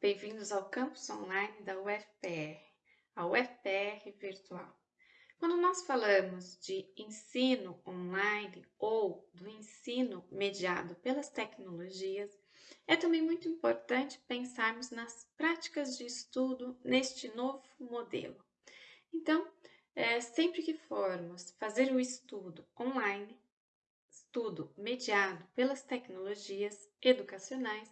bem-vindos ao campus online da UFPR, a UFPR Virtual. Quando nós falamos de ensino online ou do ensino mediado pelas tecnologias, é também muito importante pensarmos nas práticas de estudo neste novo modelo. Então, é, sempre que formos fazer o estudo online, estudo mediado pelas tecnologias educacionais,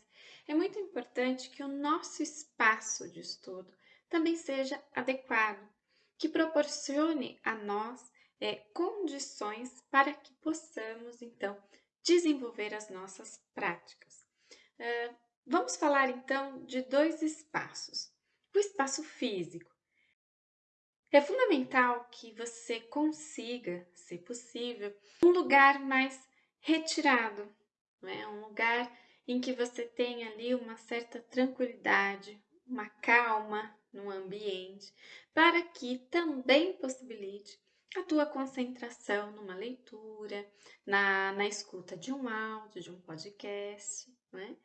é muito importante que o nosso espaço de estudo também seja adequado, que proporcione a nós é, condições para que possamos, então, desenvolver as nossas práticas. Uh, vamos falar então de dois espaços. O espaço físico. É fundamental que você consiga, se possível, um lugar mais retirado, não é? um lugar em que você tenha ali uma certa tranquilidade, uma calma no ambiente, para que também possibilite a tua concentração numa leitura, na, na escuta de um áudio, de um podcast, né?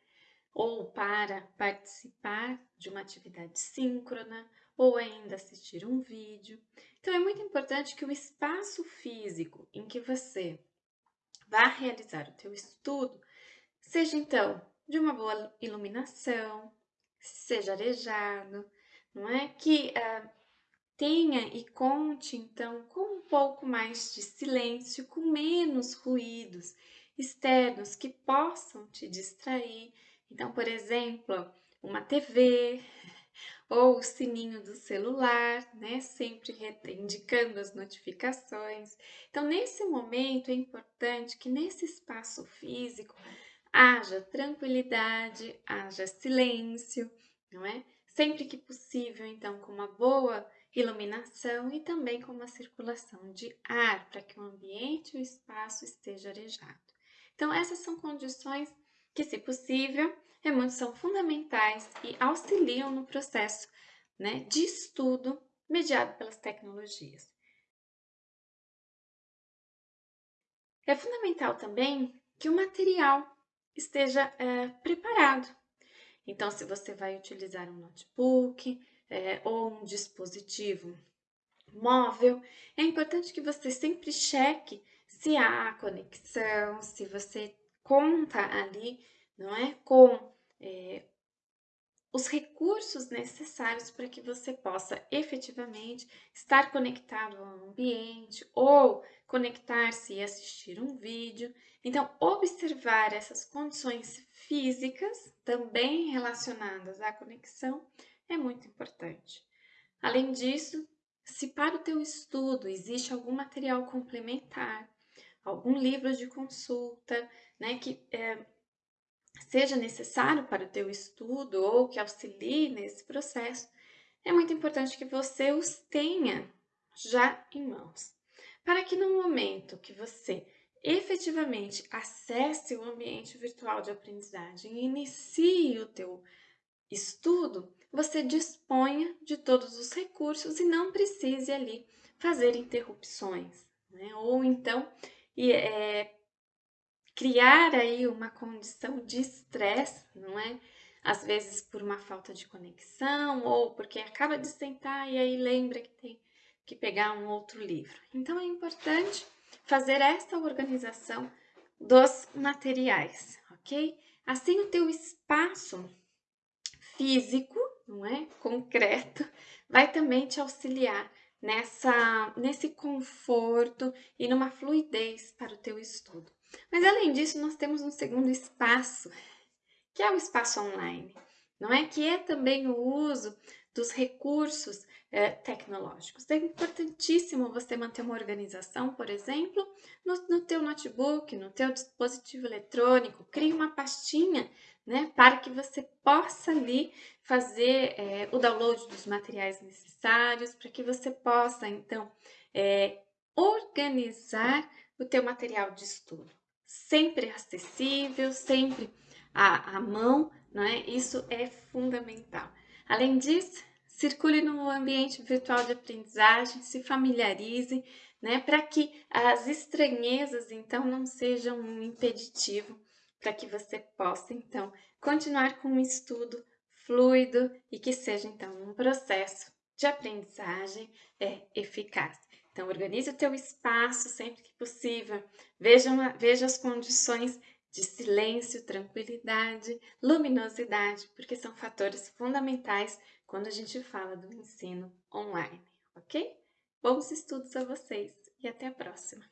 ou para participar de uma atividade síncrona, ou ainda assistir um vídeo. Então, é muito importante que o espaço físico em que você vá realizar o teu estudo Seja então de uma boa iluminação, seja arejado, não é? Que uh, tenha e conte então com um pouco mais de silêncio, com menos ruídos externos que possam te distrair. Então, por exemplo, uma TV ou o sininho do celular, né? Sempre indicando as notificações. Então, nesse momento é importante que nesse espaço físico haja tranquilidade, haja silêncio, não é? Sempre que possível, então, com uma boa iluminação e também com uma circulação de ar, para que o ambiente e o espaço esteja arejado. Então, essas são condições que, se possível, muito, são fundamentais e auxiliam no processo né, de estudo mediado pelas tecnologias. É fundamental também que o material esteja é, preparado. Então, se você vai utilizar um notebook é, ou um dispositivo móvel, é importante que você sempre cheque se há conexão, se você conta ali, não é, com é, os recursos necessários para que você possa efetivamente estar conectado ao ambiente ou conectar-se e assistir um vídeo. Então, observar essas condições físicas, também relacionadas à conexão, é muito importante. Além disso, se para o teu estudo existe algum material complementar, algum livro de consulta, né, que é, seja necessário para o teu estudo ou que auxilie nesse processo, é muito importante que você os tenha já em mãos, para que no momento que você efetivamente acesse o ambiente virtual de aprendizagem e inicie o teu estudo, você disponha de todos os recursos e não precise ali fazer interrupções, né? ou então é, criar aí uma condição de estresse, não é? Às vezes por uma falta de conexão ou porque acaba de sentar e aí lembra que tem que pegar um outro livro. Então é importante fazer esta organização dos materiais, ok? Assim o teu espaço físico, não é? Concreto, vai também te auxiliar nessa, nesse conforto e numa fluidez para o teu estudo. Mas além disso, nós temos um segundo espaço, que é o espaço online, não é? Que é também o uso dos recursos eh, tecnológicos. É importantíssimo você manter uma organização, por exemplo, no, no teu notebook, no teu dispositivo eletrônico, crie uma pastinha, né, para que você possa ali fazer eh, o download dos materiais necessários, para que você possa, então, eh, organizar o teu material de estudo sempre acessível, sempre à, à mão, é? Isso é fundamental. Além disso, circule no ambiente virtual de aprendizagem, se familiarize, né, para que as estranhezas então não sejam um impeditivo para que você possa então continuar com o estudo fluido e que seja então um processo de aprendizagem é, eficaz. Então, organize o teu espaço sempre que possível, veja, uma, veja as condições de silêncio, tranquilidade, luminosidade, porque são fatores fundamentais quando a gente fala do ensino online, ok? Bons estudos a vocês e até a próxima!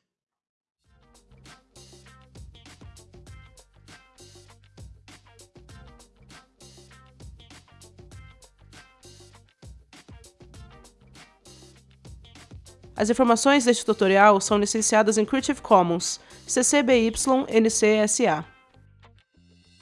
As informações deste tutorial são licenciadas em Creative Commons, CC BY NC SA.